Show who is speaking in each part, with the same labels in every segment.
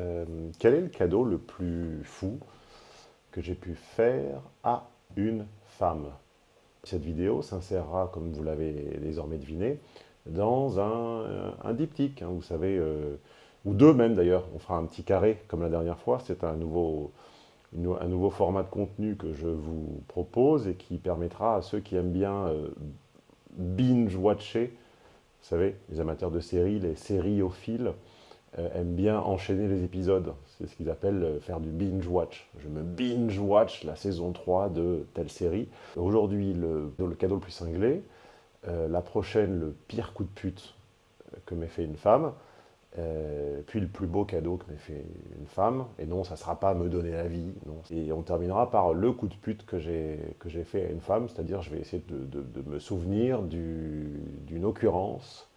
Speaker 1: Euh, quel est le cadeau le plus fou que j'ai pu faire à une femme? Cette vidéo s'insérera, comme vous l'avez désormais deviné, dans un, un diptyque, hein, vous savez, euh, ou deux même d'ailleurs. On fera un petit carré comme la dernière fois. C'est un nouveau, format de contenu que je vous propose et qui permettra à ceux qui aiment bien euh, binge-watcher, vous savez, les amateurs de séries, les sériophiles, euh, aiment bien enchaîner les épisodes. C'est ce qu'ils appellent euh, faire du binge-watch. Je me binge-watch la saison 3 de telle série. Aujourd'hui, le, cadeau le plus cinglé. Euh, la prochaine, le pire coup de pute que m'ait fait une femme. Euh, puis le plus beau cadeau que m'ait fait une femme, et non, ça ne sera pas me donner la vie. Et on terminera par le coup de pute que j'ai fait à une femme, c'est-à-dire je vais essayer de me souvenir d'une occurrence,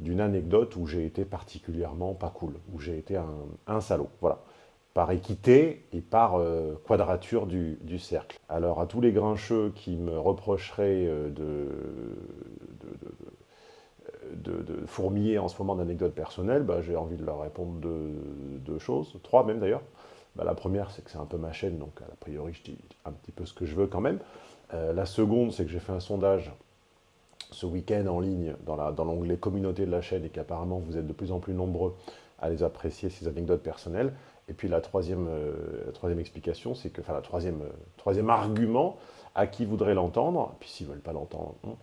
Speaker 1: d'une anecdote où j'ai été particulièrement pas cool, où j'ai été un, salaud, voilà. Par équité et par euh, quadrature du, cercle. Alors à tous les grincheux qui me reprocheraient euh, de, fourmiller en ce moment d'anecdotes personnelles, bah, j'ai envie de leur répondre deux, deux choses, trois même d'ailleurs. Bah, la première, c'est que c'est un peu ma chaîne, donc a priori, je dis un petit peu ce que je veux quand même. Euh, la seconde, c'est que j'ai fait un sondage ce week-end en ligne dans l'onglet dans communauté de la chaîne et qu'apparemment vous êtes de plus en plus nombreux à les apprécier, ces anecdotes personnelles. Et puis la troisième, euh, troisième explication, c'est que, enfin la troisième, euh, troisième argument, à qui voudrait l'entendre, puis s'ils ne veulent pas l'entendre, hein,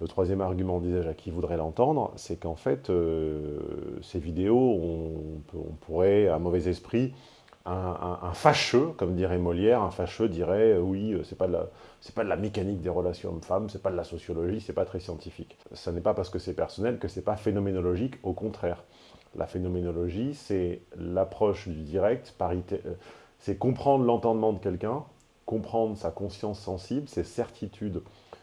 Speaker 1: le troisième argument, disais-je, à qui voudrait l'entendre, c'est qu'en fait, euh, ces vidéos, on, pourrait, à mauvais esprit, un, fâcheux, comme dirait Molière, un fâcheux dirait, euh, oui, euh, c'est pas, de la, pas de la mécanique des relations hommes-femmes, c'est pas de la sociologie, c'est pas très scientifique. Ce n'est pas parce que c'est personnel que c'est pas phénoménologique, au contraire. La phénoménologie, c'est l'approche du direct, c'est comprendre l'entendement de quelqu'un, comprendre sa conscience sensible, ses certitudes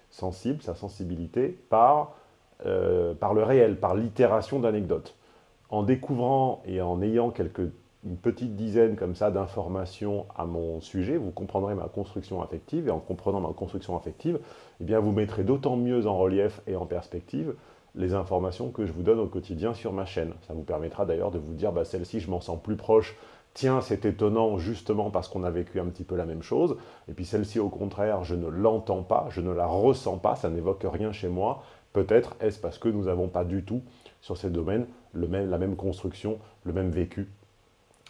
Speaker 1: sensibles, sa sensibilité, par, euh, par le réel, par l'itération d'anecdotes. En découvrant et en ayant quelques, une petite dizaine comme ça d'informations à mon sujet, vous comprendrez ma construction affective, et en comprenant ma construction affective, eh bien vous mettrez d'autant mieux en relief et en perspective les informations que je vous donne au quotidien sur ma chaîne. Ça vous permettra d'ailleurs de vous dire, bah, celle-ci, je m'en sens plus proche. Tiens, c'est étonnant justement parce qu'on a vécu un petit peu la même chose, et puis celle-ci, au contraire, je ne l'entends pas, je ne la ressens pas, ça n'évoque rien chez moi, peut-être est-ce parce que nous n'avons pas du tout, sur ces domaines, le même, la même construction, le même vécu,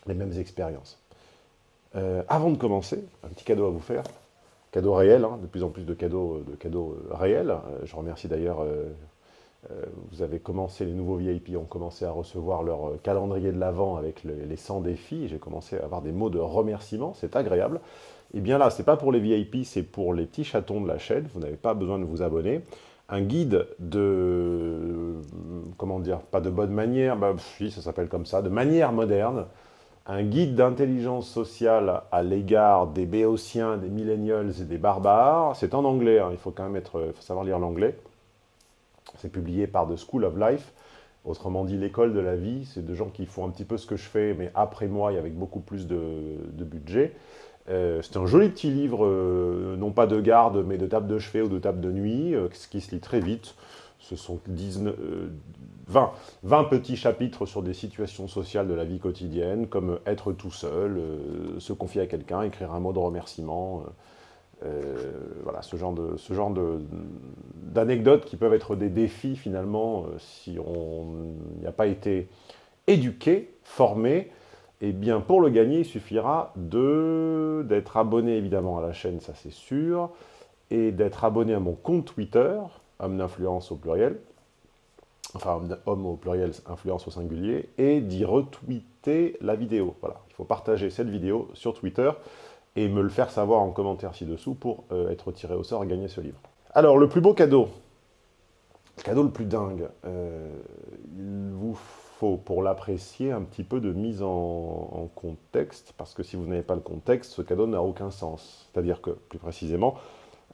Speaker 1: les mêmes expériences. Euh, avant de commencer, un petit cadeau à vous faire, cadeau réel, hein, de plus en plus de cadeaux, de cadeaux euh, réels, euh, je remercie d'ailleurs euh, euh, vous avez commencé, les nouveaux VIP ont commencé à recevoir leur euh, calendrier de l'Avent avec le, les 100 défis. J'ai commencé à avoir des mots de remerciement, c'est agréable. Et bien là, ce n'est pas pour les VIP, c'est pour les petits chatons de la chaîne. Vous n'avez pas besoin de vous abonner. Un guide de, comment dire, pas de bonne manière, bah, oui, ça s'appelle comme ça, de manière moderne. Un guide d'intelligence sociale à l'égard des béotiens, des millennials et des barbares. C'est en anglais, hein, il faut quand même être, faut savoir lire l'anglais. C'est publié par The School of Life, autrement dit l'école de la vie. C'est de gens qui font un petit peu ce que je fais, mais après moi et avec beaucoup plus de, budget. Euh, c'est un joli petit livre, euh, non pas de garde, mais de table de chevet ou de table de nuit, euh, ce qui se lit très vite. Ce sont 19, 20, 20, petits chapitres sur des situations sociales de la vie quotidienne, comme être tout seul, se confier à quelqu'un, écrire un mot de remerciement, euh, voilà, ce genre d'anecdotes qui peuvent être des défis finalement euh, si on n'y a pas été éduqué, formé. Eh bien pour le gagner, il suffira d'être abonné évidemment à la chaîne, ça c'est sûr, et d'être abonné à mon compte Twitter, homme d'influence au pluriel, enfin homme au pluriel, influence au singulier, et d'y retweeter la vidéo. Voilà, il faut partager cette vidéo sur Twitter et me le faire savoir en commentaire ci-dessous pour euh, être tiré au sort et gagner ce livre. Alors, le plus beau cadeau, le cadeau le plus dingue, euh, il vous faut, pour l'apprécier, un petit peu de mise en, en, contexte, parce que si vous n'avez pas le contexte, ce cadeau n'a aucun sens. C'est-à-dire que, plus précisément,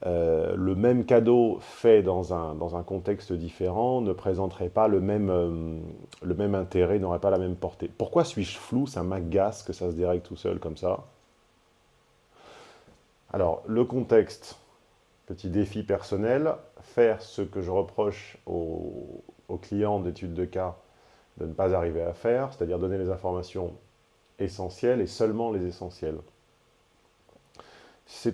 Speaker 1: euh, le même cadeau fait dans un, contexte différent ne présenterait pas le même, euh, le même intérêt, n'aurait pas la même portée. Pourquoi suis-je flou? Ça m'agace que ça se dérègle tout seul comme ça. Alors, le contexte, petit défi personnel, faire ce que je reproche aux, clients d'études de cas de ne pas arriver à faire, c'est-à-dire donner les informations essentiels et seulement les essentiels.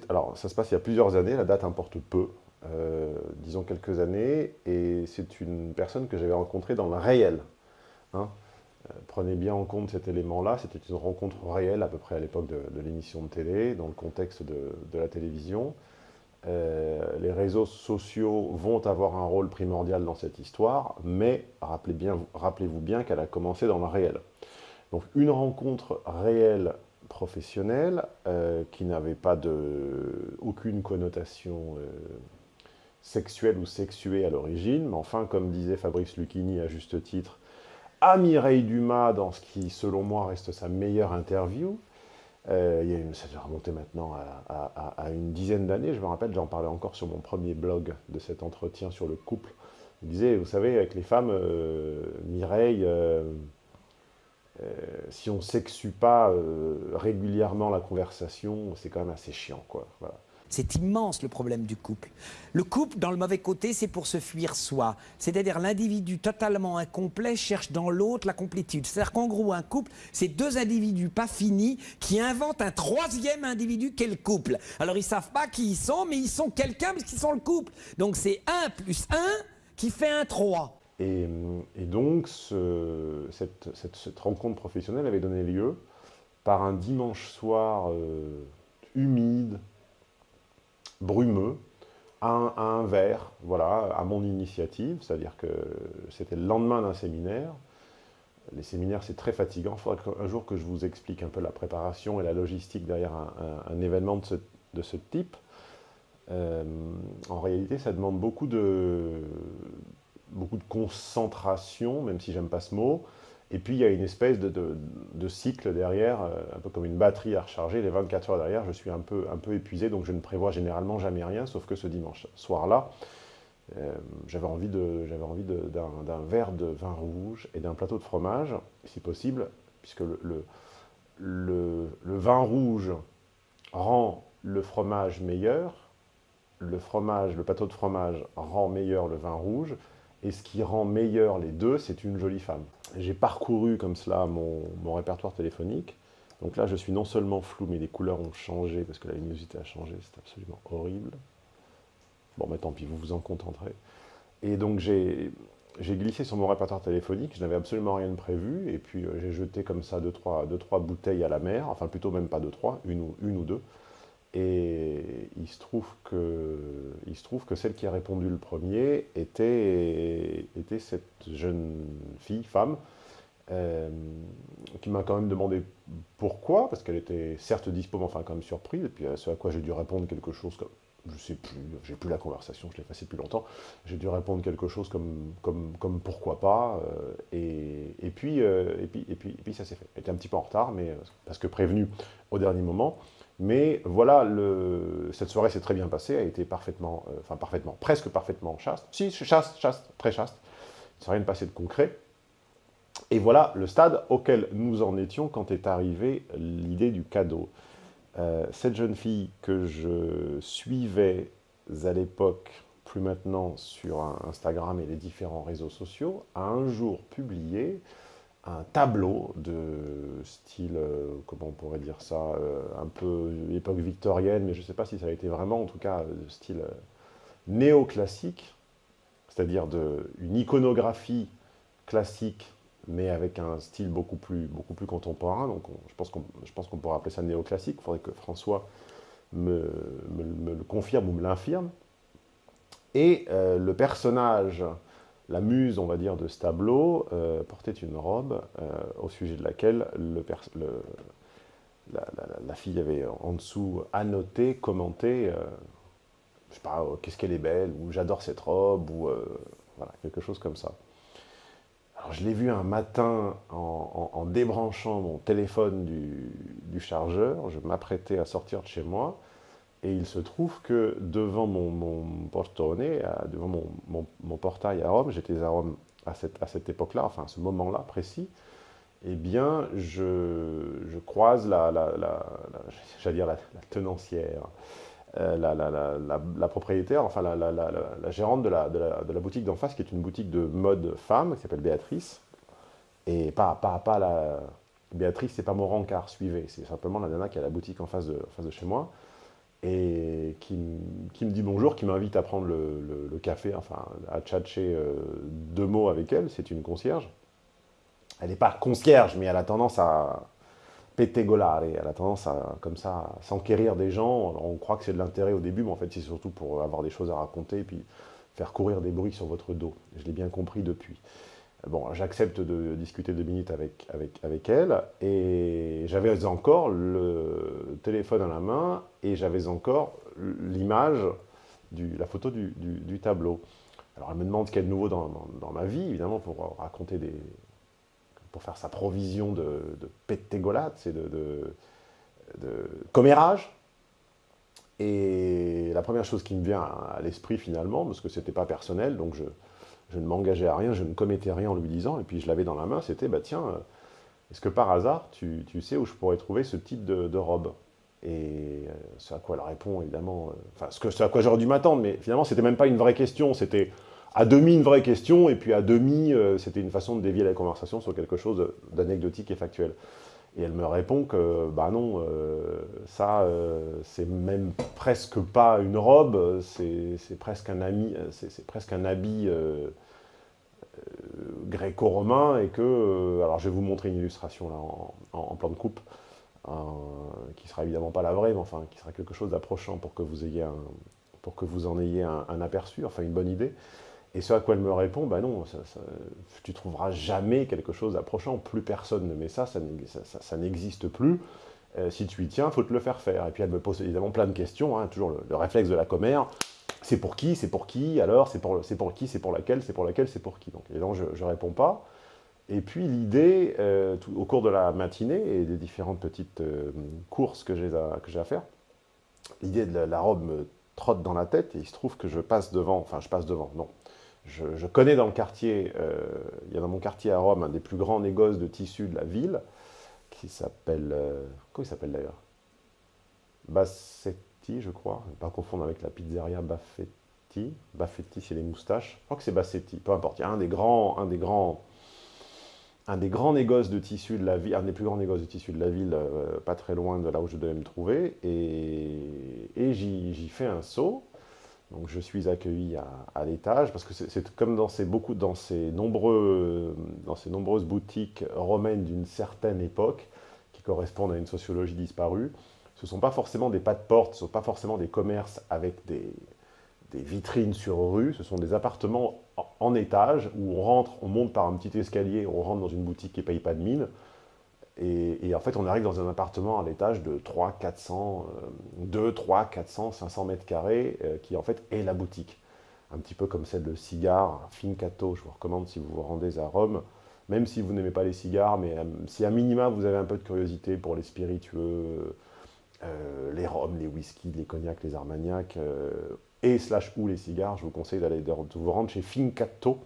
Speaker 1: Alors, ça se passe il y a plusieurs années, la date importe peu, euh, disons quelques années, et c'est une personne que j'avais rencontrée dans le réel. Hein. Euh, prenez bien en compte cet élément-là, c'était une rencontre réelle à peu près à l'époque de, l'émission de télé, dans le contexte de, la télévision. Euh, les réseaux sociaux vont avoir un rôle primordial dans cette histoire, mais rappelez-vous bien qu'elle a commencé dans le réel. Donc une rencontre réelle professionnelle euh, qui n'avait pas de, aucune connotation sexuelle ou sexuée à l'origine, mais enfin, comme disait Fabrice Lucchini à juste titre, à Mireille Dumas dans ce qui, selon moi, reste sa meilleure interview. Euh, il y a une, ça doit remonter maintenant à, une dizaine d'années. Je me rappelle, j'en parlais encore sur mon premier blog de cet entretien sur le couple. Il disait, vous savez, avec les femmes, euh, Mireille, euh, si on ne sexue pas régulièrement la conversation, c'est quand même assez chiant. Quoi.
Speaker 2: C'est immense le problème du couple. Le couple, dans le mauvais côté, c'est pour se fuir soi. C'est-à-dire l'individu totalement incomplet cherche dans l'autre la complétude. C'est-à-dire qu'en gros, un couple, c'est deux individus pas finis qui inventent un troisième individu qu'est le couple. Alors ils savent pas qui ils sont, mais ils sont quelqu'un parce qu'ils sont le couple. Donc c'est 1 plus 1 qui fait un 3.
Speaker 1: Et, donc, cette, rencontre professionnelle avait donné lieu par un dimanche soir euh, humide, brumeux, à un, verre, voilà, à mon initiative, c'est-à-dire que c'était le lendemain d'un séminaire. Les séminaires, c'est très fatigant. Il faudrait un jour que je vous explique un peu la préparation et la logistique derrière un, événement de ce, type. Euh, en réalité, ça demande beaucoup de, beaucoup de concentration, même si j'aime pas ce mot, et puis, il y a une espèce de, cycle derrière, euh, un peu comme une batterie à recharger. Les 24 heures derrière, je suis un peu, un peu épuisé, donc je ne prévois généralement jamais rien, sauf que ce dimanche soir-là, euh, j'avais envie d'un verre de vin rouge et d'un plateau de fromage, si possible, puisque le, le, vin rouge rend le fromage meilleur, le fromage, le plateau de fromage rend meilleur le vin rouge, et ce qui rend meilleur les deux, c'est une jolie femme. J'ai parcouru comme cela mon, répertoire téléphonique. Donc là, je suis non seulement flou, mais les couleurs ont changé, parce que la luminosité a changé, c'est absolument horrible. Bon, mais tant pis, vous vous en contenterez. Et donc j'ai glissé sur mon répertoire téléphonique, je n'avais absolument rien de prévu, et puis euh, j'ai jeté comme ça deux trois, deux, trois bouteilles à la mer, enfin plutôt même pas deux, trois, une ou, une ou deux. Et il se, trouve que, il se trouve que celle qui a répondu le premier était, était cette jeune fille, femme, euh, qui m'a quand même demandé pourquoi, parce qu'elle était certes dispo, mais enfin quand même surprise, et puis ce à quoi j'ai dû répondre quelque chose comme, je sais plus, j'ai plus la conversation, je l'ai passé depuis longtemps, j'ai dû répondre quelque chose comme, comme, comme pourquoi pas, euh, et, et, puis, euh, et, puis, et, puis, ça s'est fait. Était un petit peu en retard, mais parce que prévenu au dernier moment, mais voilà, cette soirée s'est très bien passée, a été parfaitement, euh, enfin parfaitement, presque parfaitement chaste. Si, chaste, chaste, très chaste. Ne s'est rien passé de concret. Et voilà le stade auquel nous en étions quand est arrivée l'idée du cadeau. Euh, cette jeune fille que je suivais à l'époque, plus maintenant sur Instagram et les différents réseaux sociaux, a un jour publié un tableau de style, euh, comment on pourrait dire ça, euh, un peu époque victorienne, mais je ne sais pas si ça a été vraiment, en tout cas, de style euh, néoclassique, c'est-à-dire une iconographie classique, mais avec un style beaucoup plus, beaucoup plus contemporain. Donc je pense qu'on pourrait appeler ça néoclassique. Il faudrait que François me le confirme ou me l'infirme. Et le personnage la muse, on va dire, de ce tableau euh, portait une robe euh, au sujet de laquelle la, fille avait en dessous annoté, commenté, euh, je sais pas, qu'est-ce qu'elle est belle, ou j'adore cette robe, ou voilà, quelque chose comme ça. Je l'ai vu un matin en, débranchant mon téléphone du chargeur, je m'apprêtais à sortir de chez moi, et il se trouve que devant mon, mon devant mon, portail à Rome, j'étais à Rome à cette, époque-là, enfin à ce moment-là précis, eh bien, je, croise la, la, la, dire la, tenancière, euh, la, propriétaire, enfin la, gérante de la, boutique d'en face, qui est une boutique de mode femme, qui s'appelle Béatrice, et pas, pas, pas la Béatrice, c'est pas mon rencard, suivez. C'est simplement la nana qui a la boutique en face de chez moi et qui, me dit bonjour, qui m'invite à prendre le, café, enfin à tchatcher euh, deux mots avec elle. C'est une concierge. Elle n'est pas concierge, mais elle a tendance à péter golare. Elle a tendance à, comme ça, s'enquérir des gens. on croit que c'est de l'intérêt au début, mais en fait, c'est surtout pour avoir des choses à raconter et puis faire courir des bruits sur votre dos. Je l'ai bien compris depuis. Bon, j'accepte de discuter deux minutes avec, avec, avec elle, et j'avais encore le téléphone à la main, et j'avais encore l'image, la photo du, tableau. Alors elle me demande ce qu'il y a de nouveau dans, ma vie, évidemment, pour raconter des... pour faire sa provision de, de c'est de, de, commérage. Et la première chose qui me vient à l'esprit finalement, parce que c'était pas personnel, donc je, je ne m'engageais à rien, je ne commettais rien en lui disant, et puis je l'avais dans la main, c'était, bah tiens, euh, est-ce que par hasard, tu, sais où je pourrais trouver ce type de, robe? Et euh, ce à quoi elle répond, évidemment, euh, enfin, ce, que, à quoi j'aurais dû m'attendre, mais finalement, c'était même pas une vraie question, c'était à demi une vraie question, et puis à demi, c'était une façon de dévier la conversation sur quelque chose d'anecdotique et factuel. Et elle me répond que, bah non, ça, c'est même presque pas une robe, c'est presque un ami, c'est presque un habit gréco-romain et que, euh, alors je vais vous montrer une illustration là en, plan de coupe, qui sera évidemment pas la vraie, mais enfin qui sera quelque chose d'approchant pour que vous ayez pour que vous en ayez un, aperçu, enfin une bonne idée. Et ce à quoi elle me répond, bah non, tu trouveras jamais quelque chose d'approchant, plus personne ne met ça, ça, ça n'existe plus. Euh, si tu y tiens, faut te le faire faire. Et puis elle me pose évidemment plein de questions, hein, toujours le, réflexe de la commère c'est pour qui, c'est pour qui, alors c'est pour, pour qui, c'est pour laquelle, c'est pour laquelle, c'est pour qui. Donc évidemment, je ne réponds pas. Et puis l'idée, euh, au cours de la matinée et des différentes petites euh, courses que j'ai à, à, faire, l'idée de la, robe me trotte dans la tête et il se trouve que je passe devant, enfin je passe devant, non. Je, connais dans le quartier, euh, il y a dans mon quartier à Rome un des plus grands négoces de tissus de la ville, qui s'appelle, comment il s'appelle d'ailleurs? Je crois, pas confondre avec la pizzeria Baffetti. Baffetti, c'est les moustaches. Je crois que c'est Bassetti, peu importe. Il y a un des grands, un des grands, un des grands négoces de tissus de la ville, un des plus grands négoces de tissus de la ville, euh, pas très loin de là où je devais me trouver, et, j'y fais un saut. Donc je suis accueilli à, l'étage, parce que c'est comme dans ces, beaucoup, dans, ces nombreux, dans ces nombreuses boutiques romaines d'une certaine époque, qui correspondent à une sociologie disparue, ce ne sont pas forcément des pas de porte, ce ne sont pas forcément des commerces avec des, vitrines sur rue, ce sont des appartements en, étage où on rentre, on monte par un petit escalier, on rentre dans une boutique qui ne paye pas de mine, et, en fait on arrive dans un appartement à l'étage de 3, 400, 2, 3, 400, 500 mètres carrés, euh, qui en fait est la boutique. Un petit peu comme celle de cigares, Fincato, je vous recommande si vous vous rendez à Rome, même si vous n'aimez pas les cigares, mais euh, si à minima vous avez un peu de curiosité pour les spiritueux, euh, les rhums, les whiskies, les cognacs, les armagnacs, euh, et slash ou les cigares, je vous conseille d'aller vous rendre chez Fincato,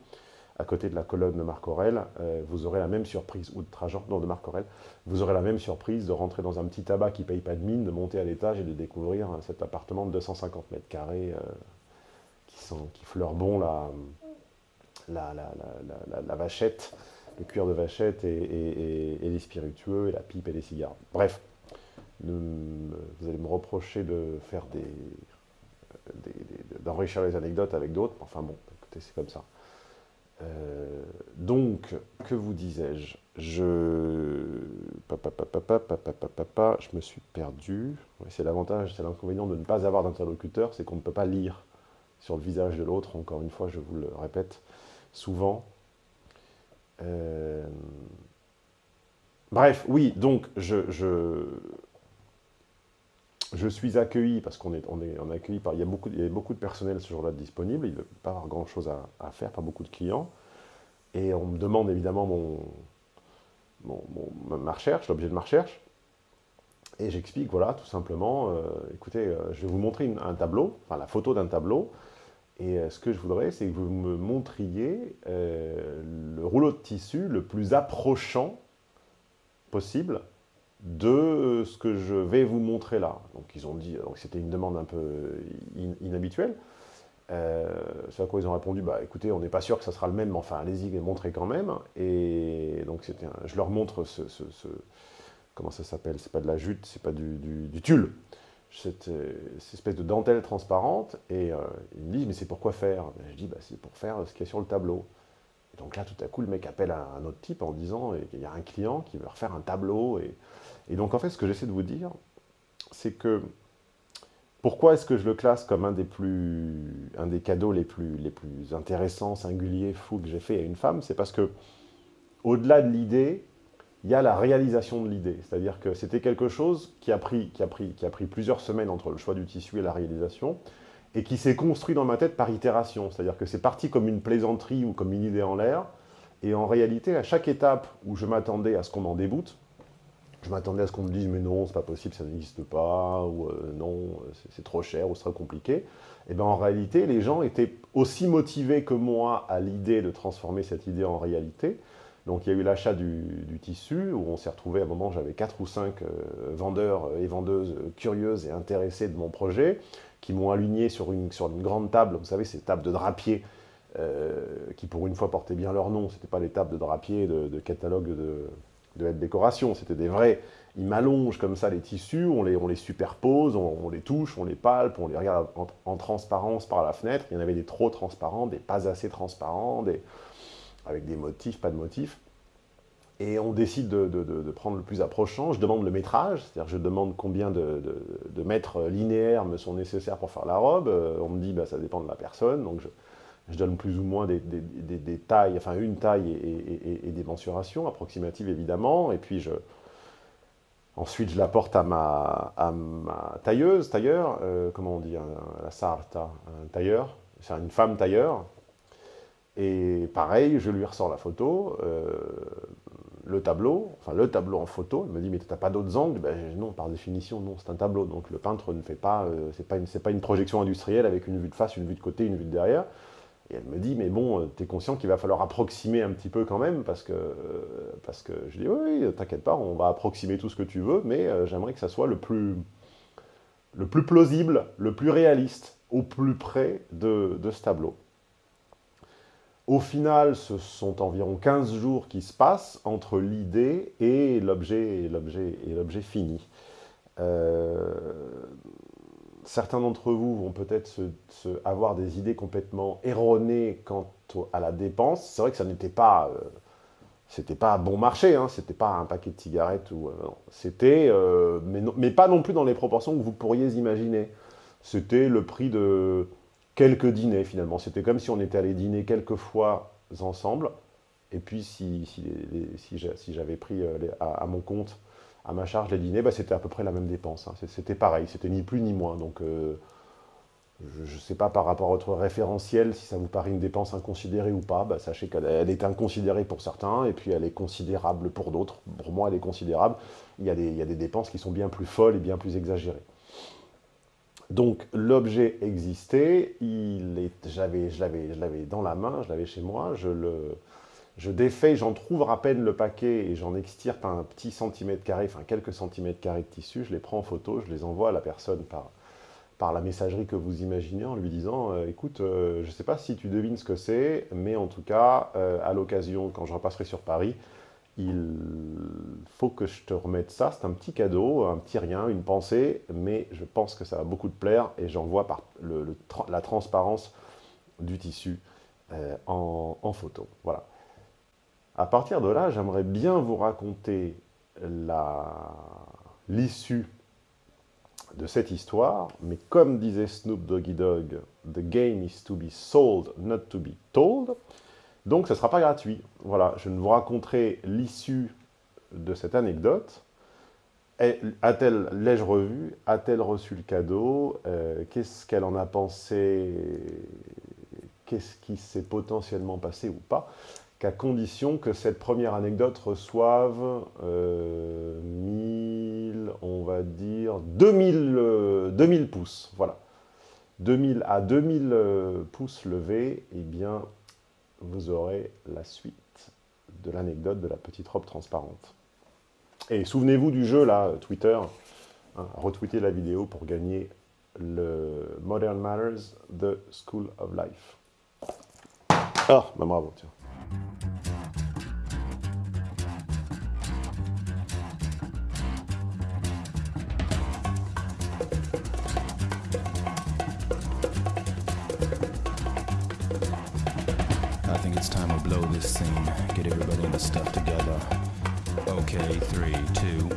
Speaker 1: à côté de la colonne de Marc Aurel, euh, vous aurez la même surprise, ou de Trajan, non, de Marc Aurel, vous aurez la même surprise de rentrer dans un petit tabac qui ne paye pas de mine, de monter à l'étage et de découvrir cet appartement de 250 mètres carrés qui, sent, qui fleure bon la, la, la, vachette, le cuir de vachette et les spiritueux, et la pipe et les cigares. Bref, vous allez me reprocher de faire des, d'enrichir les anecdotes avec d'autres. Enfin bon, écoutez, c'est comme ça. Euh, donc, que vous disais-je Je... Papa, papa, papa, papa, je me suis perdu. c'est l'avantage, c'est l'inconvénient de ne pas avoir d'interlocuteur, c'est qu'on ne peut pas lire sur le visage de l'autre. Encore une fois, je vous le répète souvent. Euh, bref, oui, donc je, je suis accueilli, parce qu'on est, on est, accueilli par... Il y, a beaucoup, il y a beaucoup de personnel ce jour-là disponible, il ne pas avoir grand-chose à, faire, pas beaucoup de clients. Et on me demande évidemment mon, ma recherche, l'objet de ma recherche. Et j'explique, voilà, tout simplement, euh, écoutez, euh, je vais vous montrer un tableau, enfin la photo d'un tableau, et euh, ce que je voudrais, c'est que vous me montriez le rouleau de tissu le plus approchant possible de ce que je vais vous montrer là. Donc ils ont dit, que c'était une demande un peu inhabituelle. Euh, c'est à quoi ils ont répondu, bah écoutez, on n'est pas sûr que ça sera le même, mais enfin allez-y, montrez quand même. Et donc je leur montre ce, comment ça s'appelle? C'est pas de la jute, c'est pas du, tulle. Cette, espèce de dentelle transparente, et euh, ils me disent, mais c'est pourquoi faire? Je dis, bah, c'est pour faire ce qu'il y a sur le tableau. Donc là, tout à coup, le mec appelle un, un autre type en disant, il y a un client qui veut refaire un tableau. Et, et donc en fait, ce que j'essaie de vous dire, c'est que pourquoi est-ce que je le classe comme un des, plus, un des cadeaux les plus, les plus intéressants, singuliers, fous que j'ai fait à une femme? C'est parce que, au-delà de l'idée, il y a la réalisation de l'idée. C'est-à-dire que c'était quelque chose qui a, pris, qui, a pris, qui a pris plusieurs semaines entre le choix du tissu et la réalisation, et qui s'est construit dans ma tête par itération. C'est-à-dire que c'est parti comme une plaisanterie ou comme une idée en l'air, et en réalité, à chaque étape où je m'attendais à ce qu'on m'en déboute, je m'attendais à ce qu'on me dise, mais non, c'est pas possible, ça n'existe pas, ou euh, non, c'est trop cher, ou c'est trop compliqué. Et eh bien en réalité, les gens étaient aussi motivés que moi à l'idée de transformer cette idée en réalité. Donc il y a eu l'achat du, tissu, où on s'est retrouvé à un moment, j'avais quatre ou cinq euh, vendeurs et vendeuses curieuses et intéressés de mon projet, qui m'ont aligné sur une, sur une grande table, vous savez, ces tables de drapier, euh, qui pour une fois portaient bien leur nom, c'était pas les tables de drapier de, de catalogue de, de décoration, c'était des vrais, ils m'allongent comme ça les tissus, on les, superpose, on, les touche, on les palpe, on les regarde en, transparence par la fenêtre, il y en avait des trop transparents, des pas assez transparents, avec des motifs, pas de motifs, et on décide de, prendre le plus approchant, je demande le métrage, c'est-à-dire je demande combien de, mètres linéaires me sont nécessaires pour faire la robe, euh, on me dit bah, ça dépend de la personne, donc je, donne plus ou moins des, tailles, enfin une taille et, des mensurations approximatives évidemment, et puis je, ensuite je l'apporte à ma, à ma tailleuse, tailleur, euh, comment on dit, la sarta, un tailleur, c'est une femme tailleur, et pareil, je lui ressors la photo, euh, le tableau, enfin le tableau en photo, elle me dit mais t'as pas d'autres angles? Ben, Non, par définition, non, c'est un tableau, donc le peintre ne fait pas, euh, c'est pas, une, projection industrielle avec une vue de face, une vue de côté, une vue de derrière, et elle me dit, mais bon, euh, tu es conscient qu'il va falloir approximer un petit peu quand même, parce que, euh, parce que je dis, oui, oui t'inquiète pas, on va approximer tout ce que tu veux, mais euh, j'aimerais que ça soit le plus, le plus plausible, le plus réaliste, au plus près de, de ce tableau. Au final, ce sont environ 15 jours qui se passent entre l'idée et l'objet fini. Euh, certains d'entre vous vont peut-être avoir des idées complètement erronées quant à la dépense. C'est vrai que ça n'était pas, euh, bon marché, hein, c'était pas un paquet de cigarettes, ou euh, c'était, mais, pas non plus dans les proportions que vous pourriez imaginer. C'était le prix de quelques dîners finalement. C'était comme si on était allé dîner quelques fois ensemble, et puis si, si, j'avais pris à mon compte à ma charge les dîners, bah, c'était à peu près la même dépense. Hein. C'était pareil, c'était ni plus ni moins. Donc, euh, je ne sais pas par rapport à votre référentiel, si ça vous paraît une dépense inconsidérée ou pas, bah, sachez qu'elle est inconsidérée pour certains, et puis elle est considérable pour d'autres. Pour moi, elle est considérable. Il y a des dépenses qui sont bien plus folles et bien plus exagérées. Donc, l'objet existait, il je l'avais dans la main, je l'avais chez moi, je le je défais, j'en trouve à peine le paquet et j'en extirpe un petit centimètre carré, enfin quelques centimètres carrés de tissu, je les prends en photo, je les envoie à la personne par, par la messagerie que vous imaginez en lui disant euh, écoute, euh, je ne sais pas si tu devines ce que c'est, mais en tout cas, euh, à l'occasion, quand je repasserai sur Paris, il faut que je te remette ça, c'est un petit cadeau, un petit rien, une pensée, mais je pense que ça va beaucoup te plaire et j'envoie par le, la transparence du tissu en, en photo. Voilà. À partir de là, j'aimerais bien vous raconter l'issue de cette histoire, mais comme disait Snoop Doggy Dogg, « The game is to be sold, not to be told », donc ce ne sera pas gratuit. Voilà, je ne vous raconterai l'issue de cette anecdote. A-t-elle, l'ai-je revu? A-t-elle reçu le cadeau? Euh, Qu'est-ce qu'elle en a pensé? Qu'est-ce qui s'est potentiellement passé ou pas? Qu'à condition que cette première anecdote reçoive 1000, euh, on va dire, 2000, 2000 euh, pouces. Voilà. 2000 à 2000 euh, pouces levés, eh bien, vous aurez la suite de l'anecdote de la petite robe transparente. Et souvenez-vous du jeu, là, Twitter, hein, retweetez la vidéo pour gagner le Modern Manners, The School of Life. Ah, bah bravo, tiens.
Speaker 3: three, two,